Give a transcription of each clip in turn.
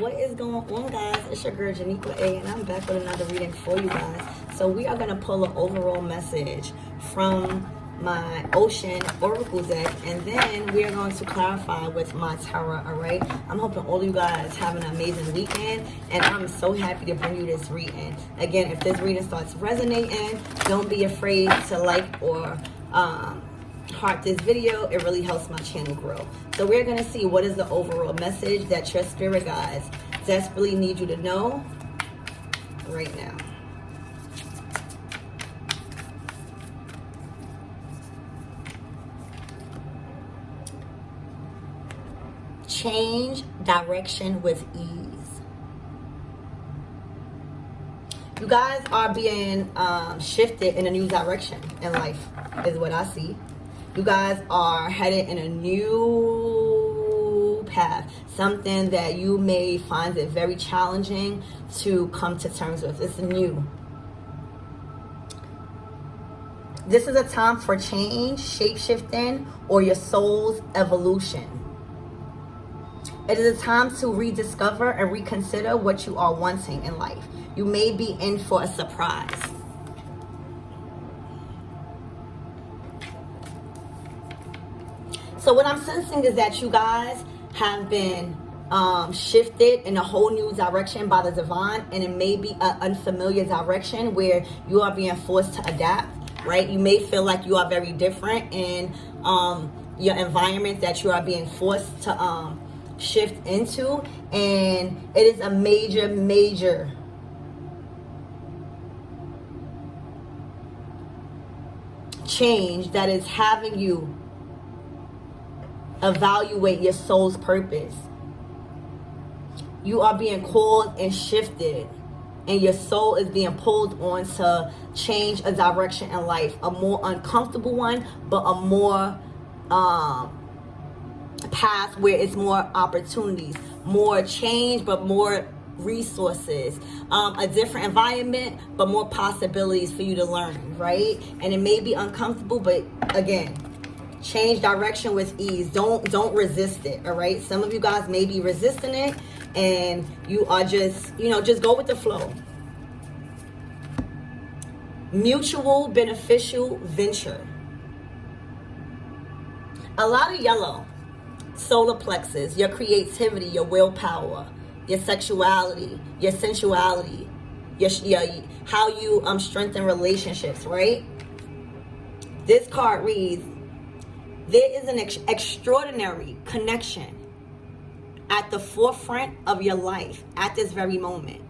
what is going on guys? It's your girl Janiqua A and I'm back with another reading for you guys. So we are going to pull an overall message from my ocean oracle deck and then we are going to clarify with my tarot all right? I'm hoping all you guys have an amazing weekend and i'm so happy to bring you this reading. Again if this reading starts resonating don't be afraid to like or um heart this video it really helps my channel grow. So we're going to see what is the overall message that your spirit guides desperately need you to know right now. Change direction with ease. You guys are being um, shifted in a new direction in life is what I see you guys are headed in a new path something that you may find it very challenging to come to terms with. It's new. This is a time for change shape-shifting or your soul's evolution. It is a time to rediscover and reconsider what you are wanting in life. You may be in for a surprise So what I'm sensing is that you guys have been um, shifted in a whole new direction by the divine and it may be an unfamiliar direction where you are being forced to adapt, right? You may feel like you are very different in um, your environment that you are being forced to um, shift into and it is a major, major change that is having you evaluate your soul's purpose. You are being called and shifted and your soul is being pulled on to change a direction in life. A more uncomfortable one, but a more um, path where it's more opportunities, more change, but more resources um, a different environment but more possibilities for you to learn right and it may be uncomfortable but again change direction with ease. Don't don't resist it all right? Some of you guys may be resisting it and you are just you know just go with the flow. Mutual beneficial venture. A lot of yellow solar plexus your creativity your willpower your sexuality your sensuality your, your how you um strengthen relationships right? This card reads there is an ex extraordinary connection at the forefront of your life at this very moment.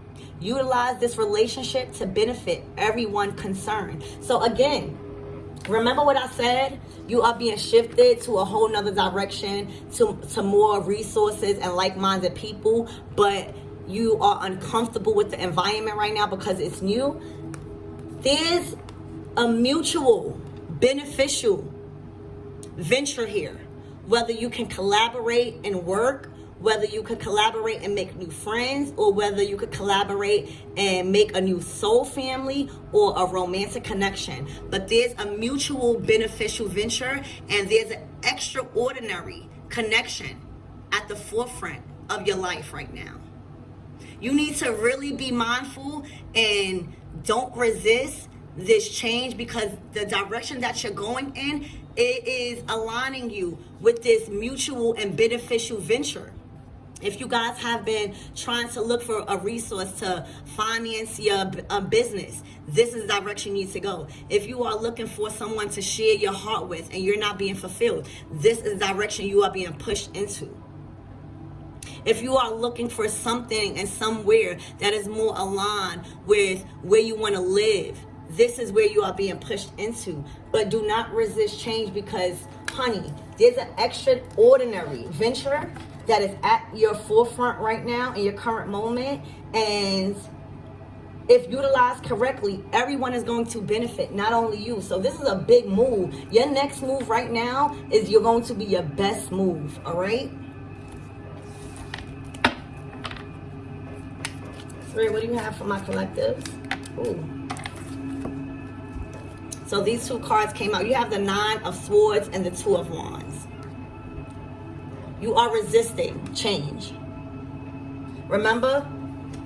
Utilize this relationship to benefit everyone concerned. So again, remember what I said? You are being shifted to a whole nother direction, to, to more resources and like-minded people, but you are uncomfortable with the environment right now because it's new. There's a mutual beneficial venture here. Whether you can collaborate and work, whether you could collaborate and make new friends, or whether you could collaborate and make a new soul family or a romantic connection. But there's a mutual beneficial venture and there's an extraordinary connection at the forefront of your life right now. You need to really be mindful and don't resist this change because the direction that you're going in it is aligning you with this mutual and beneficial venture. If you guys have been trying to look for a resource to finance your business this is the direction you need to go. If you are looking for someone to share your heart with and you're not being fulfilled this is the direction you are being pushed into. If you are looking for something and somewhere that is more aligned with where you want to live this is where you are being pushed into. But do not resist change because honey there's an extraordinary venture that is at your forefront right now in your current moment. And if utilized correctly everyone is going to benefit not only you. So this is a big move. Your next move right now is you're going to be your best move all right? Spirit, what do you have for my collectives? Ooh. So these two cards came out. You have the Nine of Swords and the Two of Wands. You are resisting change. Remember,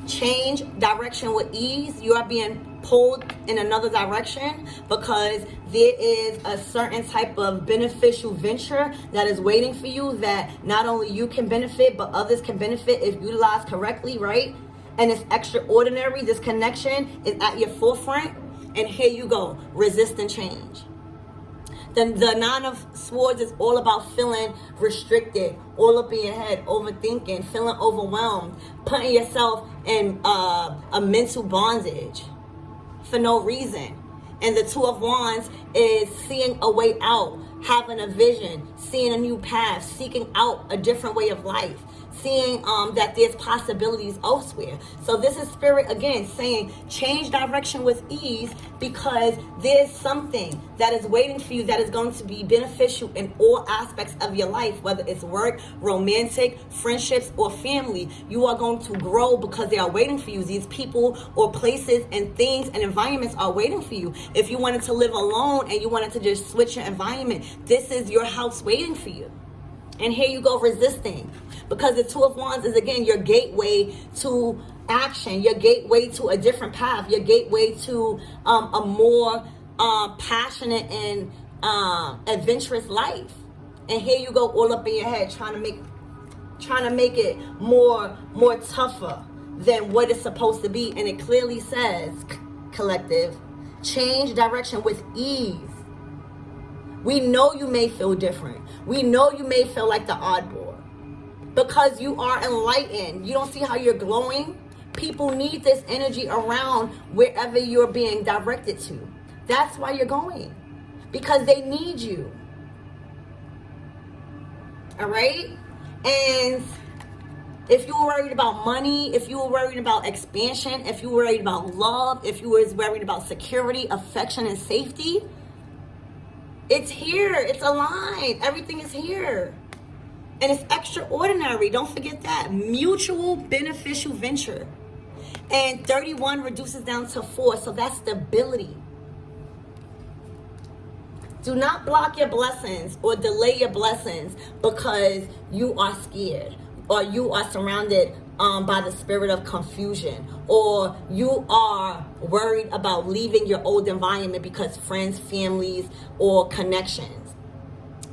change direction with ease. You are being pulled in another direction because there is a certain type of beneficial venture that is waiting for you that not only you can benefit, but others can benefit if utilized correctly, right? And it's extraordinary. This connection is at your forefront. And here you go, resisting change. The, the nine of swords is all about feeling restricted, all up in your head, overthinking, feeling overwhelmed, putting yourself in uh, a mental bondage for no reason. And the two of wands is seeing a way out, having a vision, seeing a new path, seeking out a different way of life seeing um, that there's possibilities elsewhere. So this is spirit again saying change direction with ease because there's something that is waiting for you that is going to be beneficial in all aspects of your life, whether it's work, romantic, friendships, or family. You are going to grow because they are waiting for you. These people or places and things and environments are waiting for you. If you wanted to live alone and you wanted to just switch your environment, this is your house waiting for you. And here you go resisting. Because the Two of Wands is, again, your gateway to action, your gateway to a different path, your gateway to um, a more uh, passionate and uh, adventurous life. And here you go all up in your head trying to make trying to make it more more tougher than what it's supposed to be. And it clearly says, collective, change direction with ease. We know you may feel different. We know you may feel like the oddball because you are enlightened. You don't see how you're glowing? People need this energy around wherever you're being directed to. That's why you're going because they need you. All right? And if you were worried about money, if you were worried about expansion, if you were worried about love, if you were worried about security, affection, and safety, it's here. It's aligned. Everything is here. And it's extraordinary. Don't forget that. Mutual beneficial venture. And 31 reduces down to 4. So that's stability. Do not block your blessings or delay your blessings because you are scared or you are surrounded um, by the spirit of confusion or you are worried about leaving your old environment because friends, families, or connections.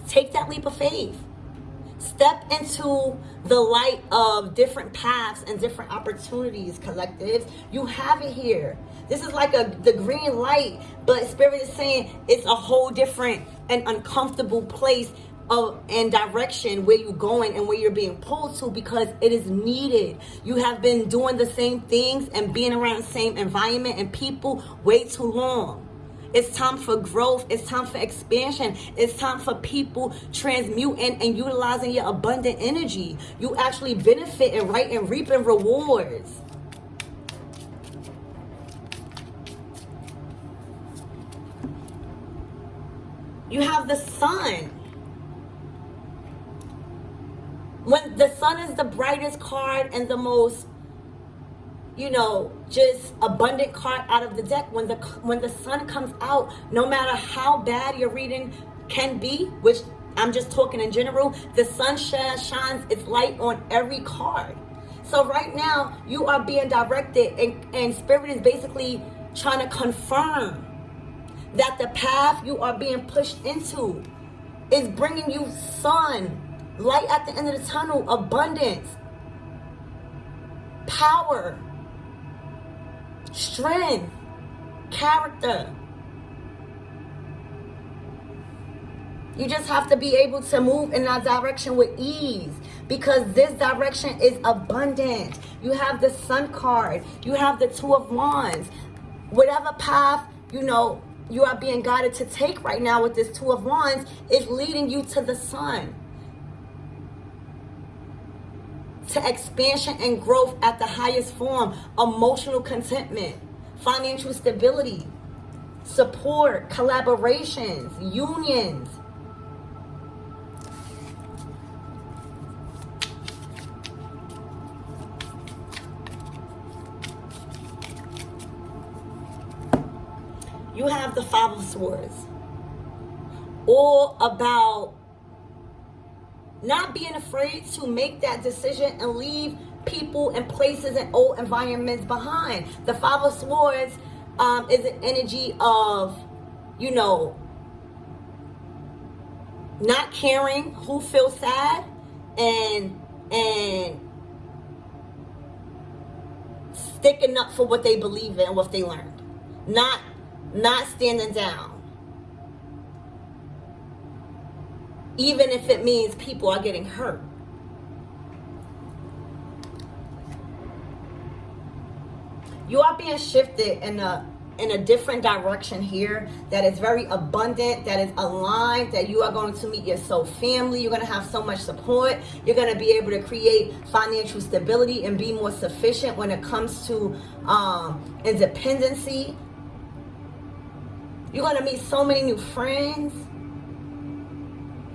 Take that leap of faith. Step into the light of different paths and different opportunities, collectives. You have it here. This is like a the green light, but Spirit is saying it's a whole different and uncomfortable place of and direction where you're going and where you're being pulled to because it is needed. You have been doing the same things and being around the same environment and people way too long. It's time for growth. It's time for expansion. It's time for people transmuting and utilizing your abundant energy. You actually benefit and right and reaping rewards. You have the sun when the sun is the brightest card and the most you know just abundant card out of the deck. When the when the sun comes out no matter how bad your reading can be which i'm just talking in general the sun shines its light on every card. So right now you are being directed and, and spirit is basically trying to confirm that the path you are being pushed into is bringing you sun light at the end of the tunnel, abundance, power, strength, character. You just have to be able to move in that direction with ease because this direction is abundant. You have the sun card. You have the two of wands. Whatever path, you know, you are being guided to take right now with this two of wands is leading you to the sun. To expansion and growth at the highest form, emotional contentment, financial stability, support, collaborations, unions. You have the Five of Swords. All about not being afraid to make that decision and leave people and places and old environments behind. The Five of Swords um, is an energy of, you know, not caring who feels sad and and sticking up for what they believe in what they learned. Not not standing down. Even if it means people are getting hurt. You are being shifted in a in a different direction here that is very abundant, that is aligned, that you are going to meet your soul family. You're going to have so much support. You're going to be able to create financial stability and be more sufficient when it comes to um, independency. You're going to meet so many new friends.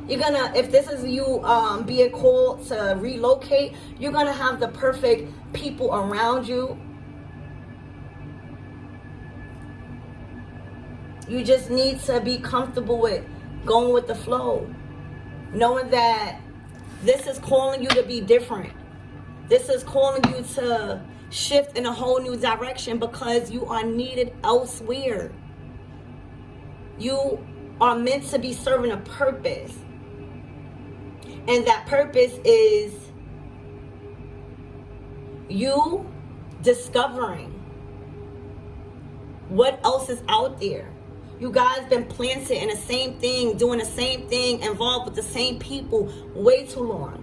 You're gonna, if this is you um, being called to relocate, you're gonna have the perfect people around you You just need to be comfortable with going with the flow. Knowing that this is calling you to be different. This is calling you to shift in a whole new direction because you are needed elsewhere. You are meant to be serving a purpose. And that purpose is you discovering what else is out there you guys been planted in the same thing, doing the same thing, involved with the same people way too long.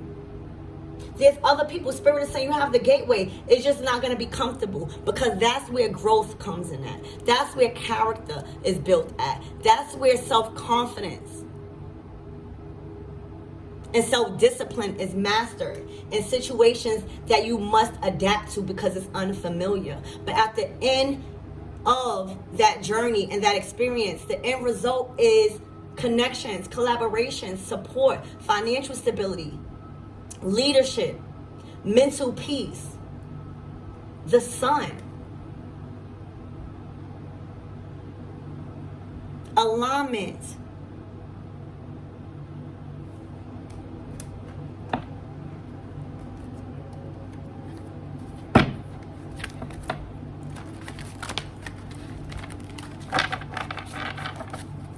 There's other people, spirit is saying you have the gateway. It's just not going to be comfortable because that's where growth comes in at. That's where character is built at. That's where self-confidence and self-discipline is mastered in situations that you must adapt to because it's unfamiliar. But at the end of that journey and that experience. The end result is connections, collaboration, support, financial stability, leadership, mental peace, the sun, alignment,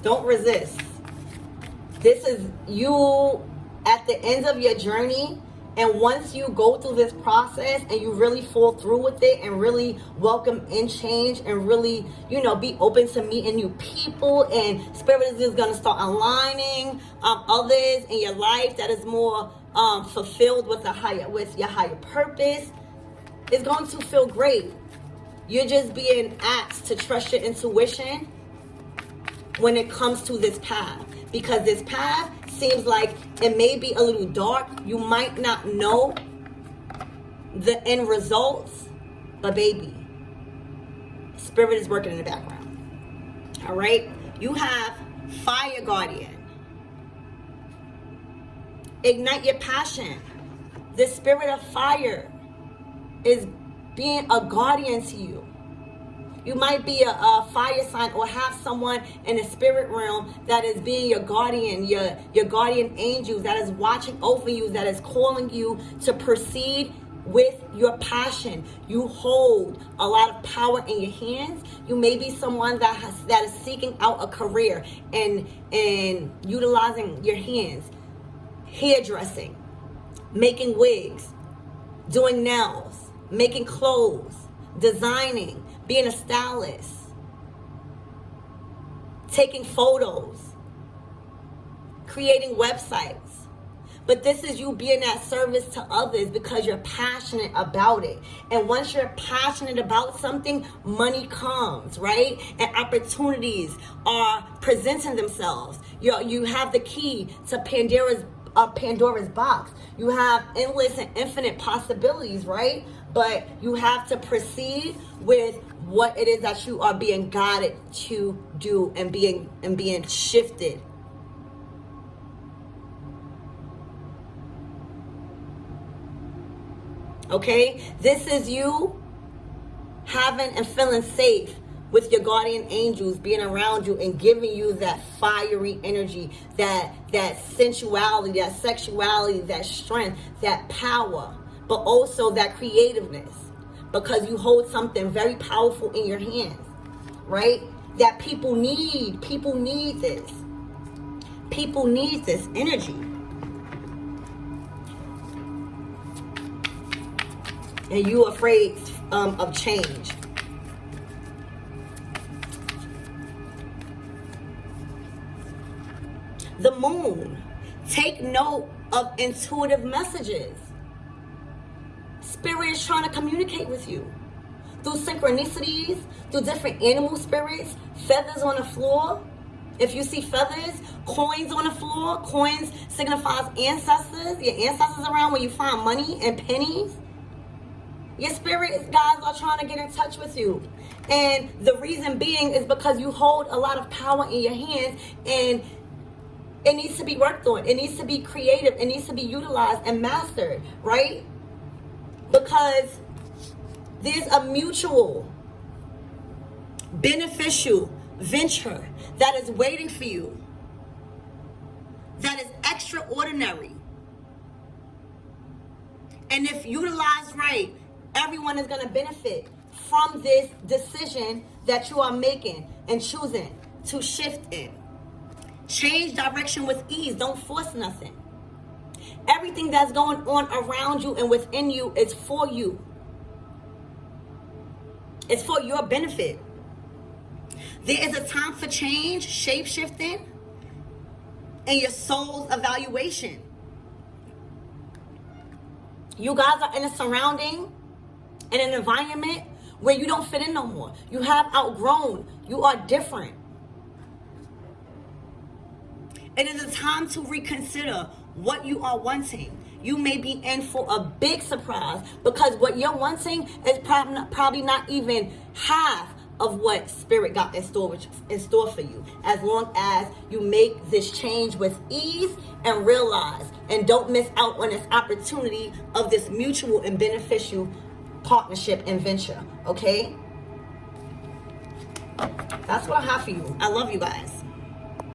Don't resist. This is you at the end of your journey. And once you go through this process and you really fall through with it and really welcome in change and really, you know, be open to meeting new people and spirit is just going to start aligning um, others in your life that is more um, fulfilled with a higher, with your higher purpose. It's going to feel great. You're just being asked to trust your intuition when it comes to this path because this path seems like it may be a little dark. You might not know the end results, but baby, spirit is working in the background. All right. You have fire guardian. Ignite your passion. The spirit of fire is being a guardian to you. You might be a, a, fire sign or have someone in the spirit realm that is being your guardian, your, your guardian angels that is watching over you, that is calling you to proceed with your passion. You hold a lot of power in your hands. You may be someone that has that is seeking out a career and and utilizing your hands. Hairdressing, making wigs, doing nails, making clothes, designing, being a stylist, taking photos, creating websites. But this is you being that service to others because you're passionate about it. And once you're passionate about something, money comes, right? And opportunities are presenting themselves. You you have the key to Pandora's uh, Pandora's box. You have endless and infinite possibilities, right? But you have to proceed with what it is that you are being guided to do and being and being shifted. Okay? This is you having and feeling safe with your guardian angels being around you and giving you that fiery energy that that sensuality that sexuality that strength that power but also that creativeness because you hold something very powerful in your hands, right? That people need. People need this. People need this energy. And you afraid um, of change. The moon. Take note of intuitive messages. Spirit is trying to communicate with you through synchronicities, through different animal spirits, feathers on the floor. If you see feathers, coins on the floor, coins signifies ancestors, your ancestors around where you find money and pennies. Your spirit guys are trying to get in touch with you. And the reason being is because you hold a lot of power in your hands and it needs to be worked on. It needs to be creative. It needs to be utilized and mastered, right? Because there's a mutual beneficial venture that is waiting for you that is extraordinary. And if utilized right, everyone is going to benefit from this decision that you are making and choosing to shift in. Change direction with ease. Don't force nothing. Everything that's going on around you and within you is for you. It's for your benefit. There is a time for change, shape shifting, and your soul's evaluation. You guys are in a surrounding, in an environment where you don't fit in no more. You have outgrown. You are different. It is a time to reconsider what you are wanting. You may be in for a big surprise because what you're wanting is probably not even half of what spirit got in store in store for you. As long as you make this change with ease and realize and don't miss out on this opportunity of this mutual and beneficial partnership and venture okay? That's what i have for you. I love you guys